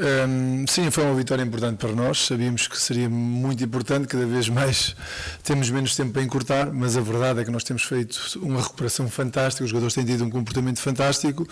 Um, sim, foi uma vitória importante para nós. Sabíamos que seria muito importante, cada vez mais temos menos tempo para encurtar, mas a verdade é que nós temos feito uma recuperação fantástica, os jogadores têm tido um comportamento fantástico.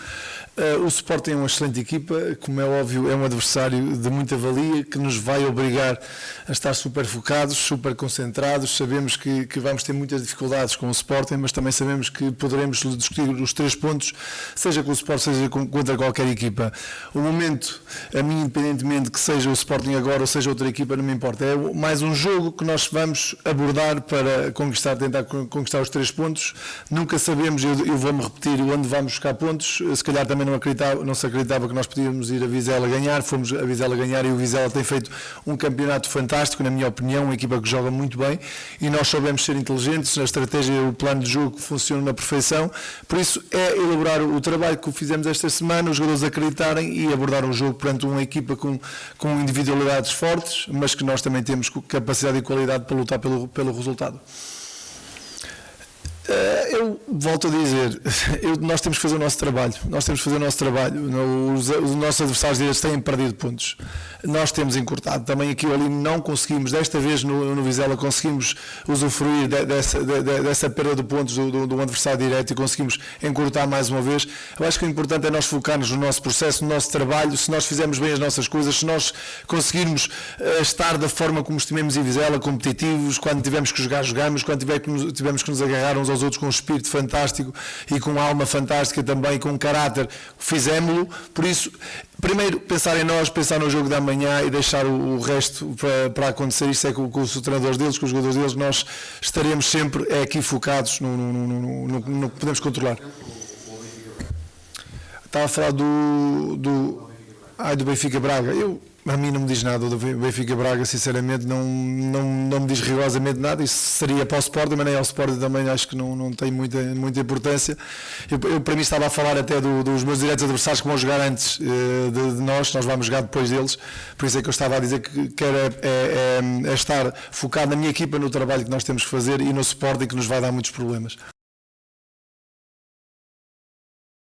Uh, o Sporting é uma excelente equipa, como é óbvio, é um adversário de muita valia que nos vai obrigar a estar super focados, super concentrados. Sabemos que, que vamos ter muitas dificuldades com o Sporting, mas também sabemos que poderemos discutir os três pontos, seja com o Sporting, seja contra qualquer equipa. O momento, a mim, independentemente que seja o Sporting agora ou seja outra equipa, não me importa. É mais um jogo que nós vamos abordar para conquistar, tentar conquistar os três pontos. Nunca sabemos, eu, eu vou-me repetir, onde vamos buscar pontos. Se calhar também não, acreditava, não se acreditava que nós podíamos ir a Vizela ganhar. Fomos a Vizela ganhar e o Vizela tem feito um campeonato fantástico, na minha opinião, uma equipa que joga muito bem e nós soubemos ser inteligentes, a estratégia, o plano de jogo funciona na perfeição. Por isso, é elaborar o trabalho que fizemos esta semana, os jogadores acreditarem e abordar um jogo perante uma equipa com, com individualidades fortes, mas que nós também temos capacidade e qualidade para lutar pelo, pelo resultado. Eh, eu volto a dizer, eu, nós temos que fazer o nosso trabalho, nós temos que fazer o nosso trabalho, os, os nossos adversários deles têm perdido pontos, nós temos encurtado, também aqui ou ali não conseguimos, desta vez no, no Vizela conseguimos usufruir de, dessa, de, dessa perda de pontos do, do, do, adversário direto e conseguimos encurtar mais uma vez, eu acho que o importante é nós focarmos no nosso processo, no nosso trabalho, se nós fizermos bem as nossas coisas, se nós conseguirmos uh, estar da forma como estimemos em Vizela, competitivos, quando tivermos que jogar, jogamos, quando tivermos, tivermos que nos agarrar uns aos outros com um espírito fantástico e com alma fantástica também, com um caráter, fizemos-lo. Por isso, primeiro pensar em nós, pensar no jogo da manhã e deixar o, o resto para, para, acontecer. Isso é com, com, os treinadores deles, com os jogadores deles, nós estaremos sempre é aqui focados no, no, no, no, no que podemos controlar. Estava a falar do, do, ai, do Benfica Braga. Eu, a mim não me diz nada, o Benfica Braga sinceramente não, não, não me diz rigorosamente nada, isso seria para o Sporting, mas nem ao Sporting também acho que não, não tem muita, muita importância. Eu, eu para mim estava a falar até do, dos meus diretos adversários que vão jogar antes uh, de, de, nós, nós vamos jogar depois deles, por isso é que eu estava a dizer que quer é, é, é estar focado na minha equipa, no trabalho que nós temos que fazer e no Sporting que nos vai dar muitos problemas.